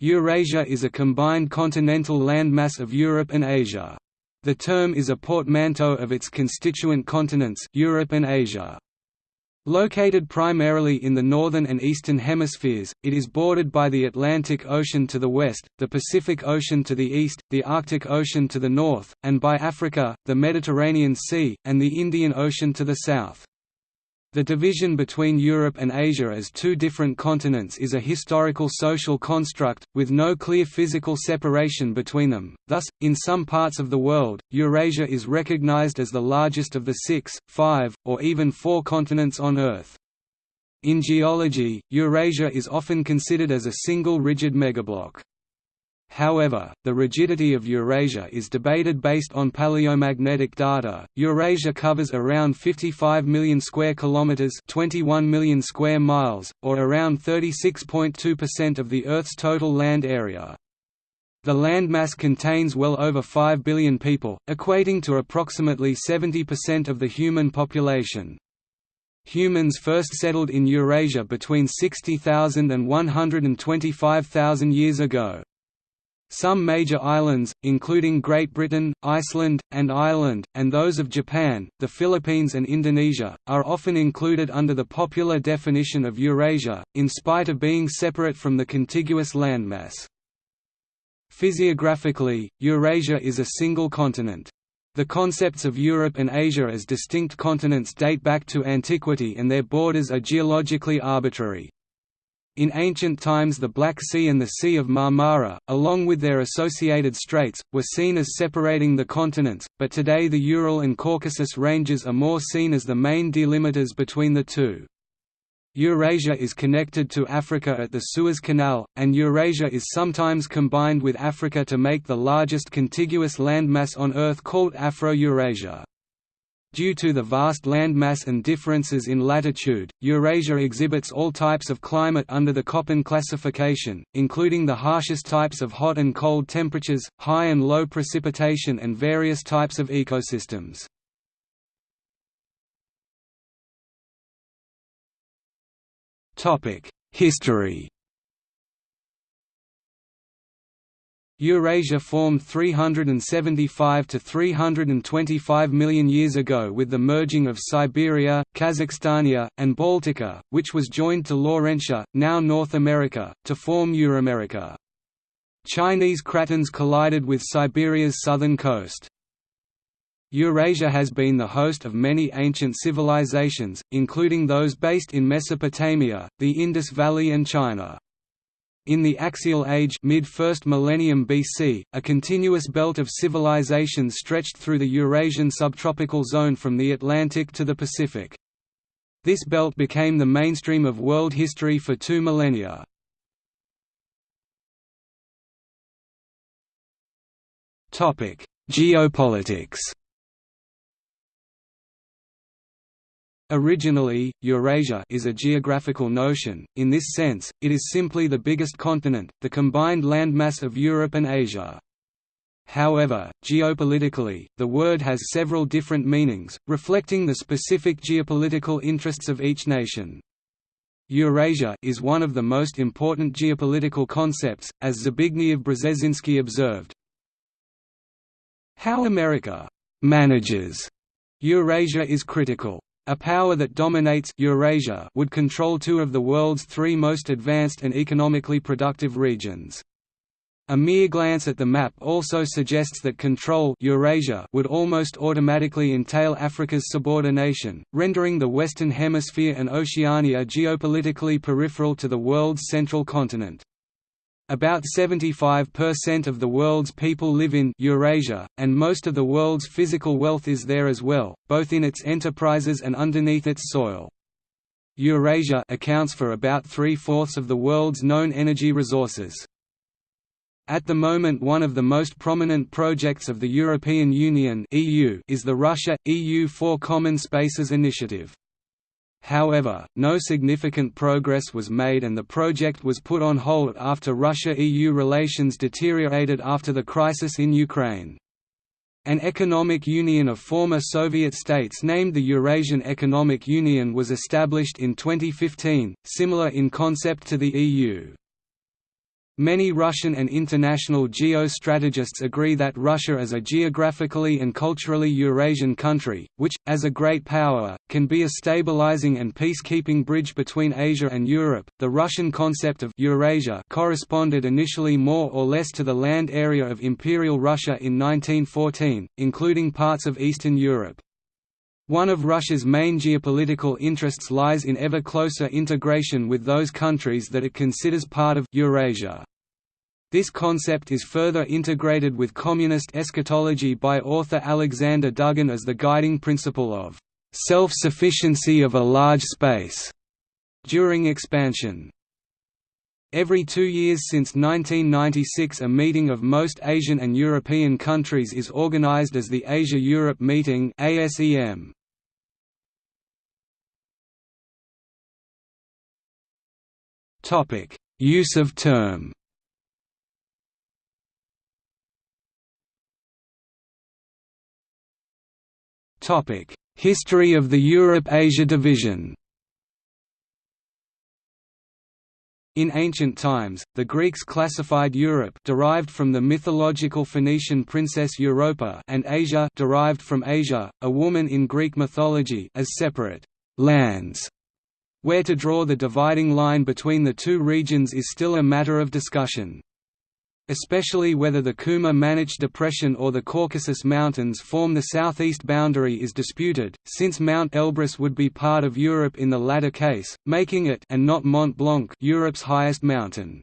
Eurasia is a combined continental landmass of Europe and Asia. The term is a portmanteau of its constituent continents Europe and Asia. Located primarily in the northern and eastern hemispheres, it is bordered by the Atlantic Ocean to the west, the Pacific Ocean to the east, the Arctic Ocean to the north, and by Africa, the Mediterranean Sea, and the Indian Ocean to the south. The division between Europe and Asia as two different continents is a historical social construct, with no clear physical separation between them, thus, in some parts of the world, Eurasia is recognized as the largest of the six, five, or even four continents on Earth. In geology, Eurasia is often considered as a single rigid megablock. However, the rigidity of Eurasia is debated based on paleomagnetic data. Eurasia covers around 55 million square kilometers, 21 million square miles, or around 36.2% of the Earth's total land area. The landmass contains well over 5 billion people, equating to approximately 70% of the human population. Humans first settled in Eurasia between 60,000 and 125,000 years ago. Some major islands, including Great Britain, Iceland, and Ireland, and those of Japan, the Philippines and Indonesia, are often included under the popular definition of Eurasia, in spite of being separate from the contiguous landmass. Physiographically, Eurasia is a single continent. The concepts of Europe and Asia as distinct continents date back to antiquity and their borders are geologically arbitrary. In ancient times the Black Sea and the Sea of Marmara, along with their associated straits, were seen as separating the continents, but today the Ural and Caucasus ranges are more seen as the main delimiters between the two. Eurasia is connected to Africa at the Suez Canal, and Eurasia is sometimes combined with Africa to make the largest contiguous landmass on Earth called Afro-Eurasia. Due to the vast landmass and differences in latitude, Eurasia exhibits all types of climate under the Köppen classification, including the harshest types of hot and cold temperatures, high and low precipitation and various types of ecosystems. History Eurasia formed 375 to 325 million years ago with the merging of Siberia, Kazakhstania, and Baltica, which was joined to Laurentia, now North America, to form Euramerica. Chinese cratons collided with Siberia's southern coast. Eurasia has been the host of many ancient civilizations, including those based in Mesopotamia, the Indus Valley and China. In the Axial Age mid-1st millennium BC, a continuous belt of civilizations stretched through the Eurasian subtropical zone from the Atlantic to the Pacific. This belt became the mainstream of world history for two millennia. Geopolitics Originally, Eurasia is a geographical notion, in this sense, it is simply the biggest continent, the combined landmass of Europe and Asia. However, geopolitically, the word has several different meanings, reflecting the specific geopolitical interests of each nation. Eurasia is one of the most important geopolitical concepts, as Zbigniew Brzezinski observed. How America manages Eurasia is critical. A power that dominates Eurasia would control two of the world's three most advanced and economically productive regions. A mere glance at the map also suggests that control Eurasia would almost automatically entail Africa's subordination, rendering the Western Hemisphere and Oceania geopolitically peripheral to the world's central continent. About 75% of the world's people live in Eurasia, and most of the world's physical wealth is there as well, both in its enterprises and underneath its soil. Eurasia accounts for about three-fourths of the world's known energy resources. At the moment one of the most prominent projects of the European Union is the Russia-EU Four Common Spaces initiative. However, no significant progress was made and the project was put on hold after Russia–EU relations deteriorated after the crisis in Ukraine. An economic union of former Soviet states named the Eurasian Economic Union was established in 2015, similar in concept to the EU. Many Russian and international geostrategists agree that Russia is a geographically and culturally Eurasian country, which, as a great power, can be a stabilizing and peacekeeping bridge between Asia and Europe. The Russian concept of Eurasia corresponded initially more or less to the land area of Imperial Russia in 1914, including parts of Eastern Europe. One of Russia's main geopolitical interests lies in ever closer integration with those countries that it considers part of Eurasia. This concept is further integrated with communist eschatology by author Alexander Dugin as the guiding principle of self-sufficiency of a large space during expansion. Every two years since 1996 a meeting of most Asian and European countries is organized as the Asia-Europe Meeting ASEM. Use of term. Topic: History of the Europe-Asia division. In ancient times, the Greeks classified Europe derived from the mythological Phoenician princess Europa and Asia derived from Asia, a woman in Greek mythology as separate lands where to draw the dividing line between the two regions is still a matter of discussion. Especially whether the Kuma-Manich Depression or the Caucasus Mountains form the southeast boundary is disputed, since Mount Elbrus would be part of Europe in the latter case, making it and not Mont Blanc Europe's highest mountain.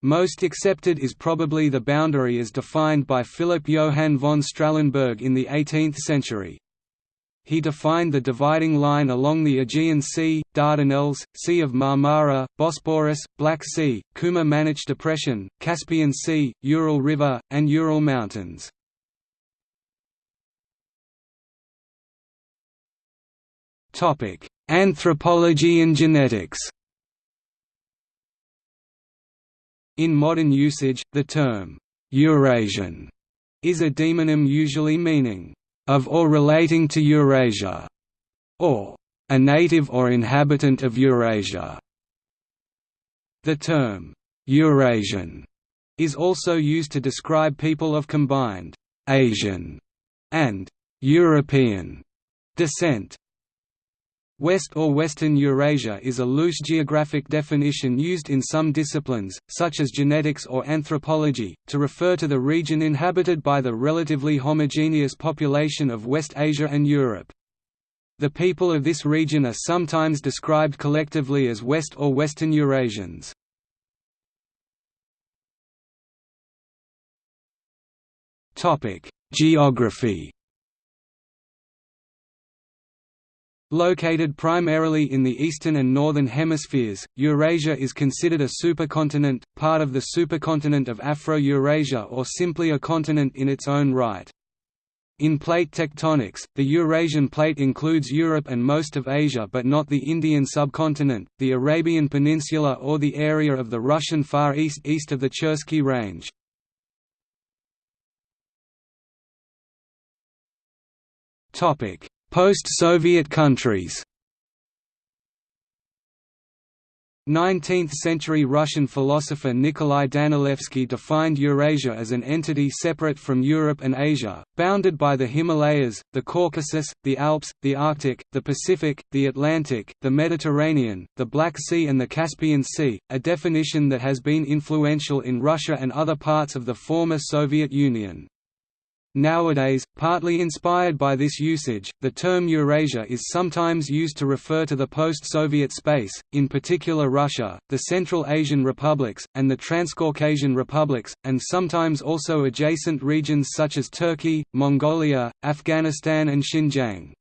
Most accepted is probably the boundary as defined by Philipp Johann von Strahlenberg in the 18th century he defined the dividing line along the Aegean Sea, Dardanelles, Sea of Marmara, Bosporus, Black Sea, Kuma-Manich Depression, Caspian Sea, Ural River, and Ural Mountains. Anthropology and genetics In modern usage, the term, «Eurasian» is a demonym usually meaning of or relating to Eurasia, or a native or inhabitant of Eurasia. The term Eurasian is also used to describe people of combined Asian and European descent. West or Western Eurasia is a loose geographic definition used in some disciplines, such as genetics or anthropology, to refer to the region inhabited by the relatively homogeneous population of West Asia and Europe. The people of this region are sometimes described collectively as West or Western Eurasians. Geography Located primarily in the eastern and northern hemispheres, Eurasia is considered a supercontinent, part of the supercontinent of Afro-Eurasia or simply a continent in its own right. In plate tectonics, the Eurasian plate includes Europe and most of Asia but not the Indian subcontinent, the Arabian Peninsula or the area of the Russian Far East east of the Chersky Range. Topic: Post-Soviet countries 19th-century Russian philosopher Nikolai Danilevsky defined Eurasia as an entity separate from Europe and Asia, bounded by the Himalayas, the Caucasus, the Alps, the Arctic, the Pacific, the Atlantic, the Mediterranean, the Black Sea and the Caspian Sea, a definition that has been influential in Russia and other parts of the former Soviet Union. Nowadays, partly inspired by this usage, the term Eurasia is sometimes used to refer to the post-Soviet space, in particular Russia, the Central Asian republics, and the Transcaucasian republics, and sometimes also adjacent regions such as Turkey, Mongolia, Afghanistan and Xinjiang.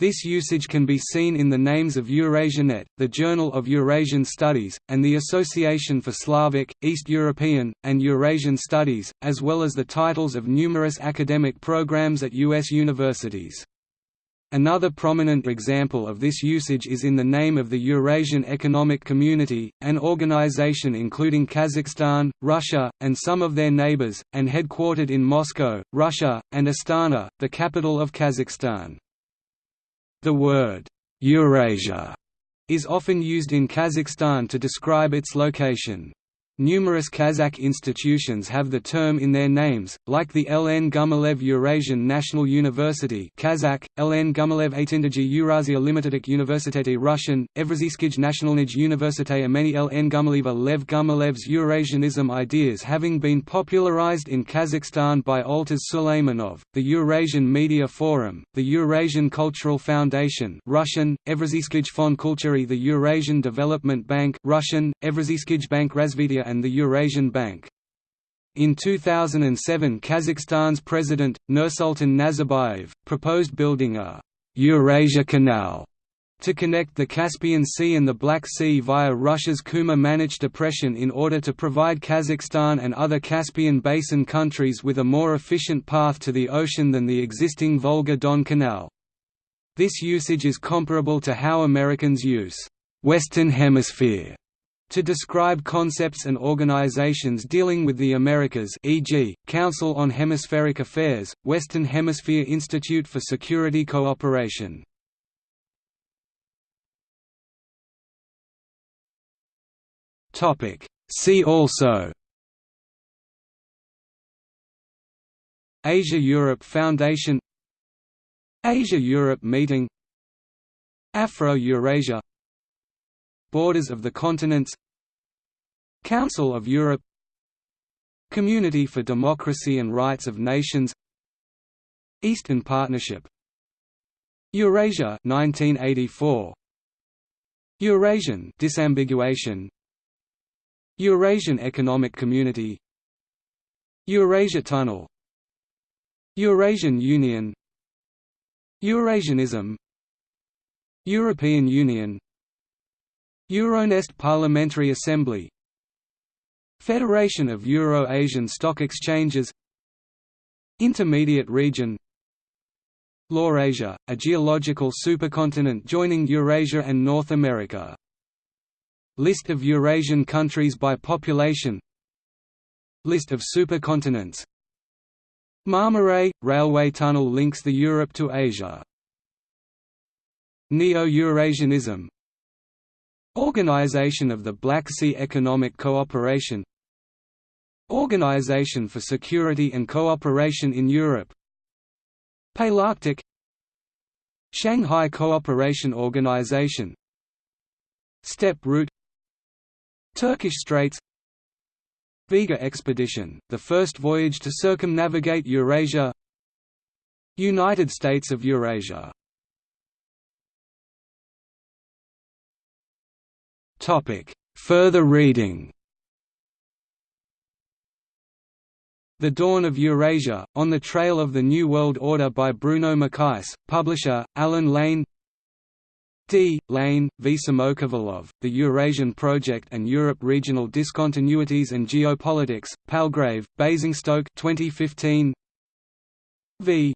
This usage can be seen in the names of Eurasianet, the Journal of Eurasian Studies, and the Association for Slavic, East European, and Eurasian Studies, as well as the titles of numerous academic programs at U.S. universities. Another prominent example of this usage is in the name of the Eurasian Economic Community, an organization including Kazakhstan, Russia, and some of their neighbors, and headquartered in Moscow, Russia, and Astana, the capital of Kazakhstan. The word Eurasia is often used in Kazakhstan to describe its location. Numerous Kazakh institutions have the term in their names, like the LN Gumilev Eurasian National University Kazakh, LN Gumilev Atindaji Eurasia Limitedek Universiteti Russian, Evrazyskij Nationalnij Universite Ameni LN Gumileva Lev Gumilev's Eurasianism ideas having been popularized in Kazakhstan by Olzhas Suleimenov, the Eurasian Media Forum, the Eurasian Cultural Foundation Russian, Evrazyskij Fond Kulturi the Eurasian Development Bank Russian, Evrazyskij Bank Razvitia and the Eurasian Bank. In 2007 Kazakhstan's president, Nursultan Nazarbayev, proposed building a «Eurasia Canal» to connect the Caspian Sea and the Black Sea via Russia's Kuma-Manich depression in order to provide Kazakhstan and other Caspian Basin countries with a more efficient path to the ocean than the existing Volga-Don Canal. This usage is comparable to how Americans use «Western Hemisphere» to describe concepts and organizations dealing with the Americas e.g., Council on Hemispheric Affairs, Western Hemisphere Institute for Security Cooperation. See also Asia-Europe Foundation Asia-Europe Meeting Afro-Eurasia Borders of the continents Council of Europe Community for Democracy and Rights of Nations Eastern Partnership Eurasia 1984 Eurasian disambiguation Eurasian Economic Community Eurasia Tunnel Eurasian Union Eurasianism European Union Euronest Parliamentary Assembly Federation of Euro-Asian Stock Exchanges Intermediate Region Laurasia, a geological supercontinent joining Eurasia and North America. List of Eurasian countries by population List of supercontinents Marmaray – railway tunnel links the Europe to Asia. Neo-Eurasianism Organization of the Black Sea Economic Cooperation. Organization for Security and Cooperation in Europe. Palearctic Shanghai Cooperation Organization. Steppe Route. Turkish Straits. Vega Expedition, the first voyage to circumnavigate Eurasia. United States of Eurasia Further reading The Dawn of Eurasia, On the Trail of the New World Order by Bruno Maçães, publisher, Allen Lane D. Lane, V. Samokhvalov, The Eurasian Project and Europe Regional Discontinuities and Geopolitics, Palgrave, Basingstoke 2015. V.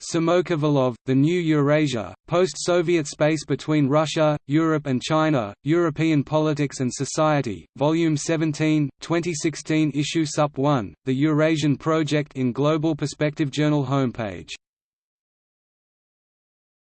Samokhvalov, The New Eurasia, Post-Soviet Space Between Russia, Europe and China, European Politics and Society, Volume 17, 2016 Issue Sup 1, The Eurasian Project in Global Perspective Journal homepage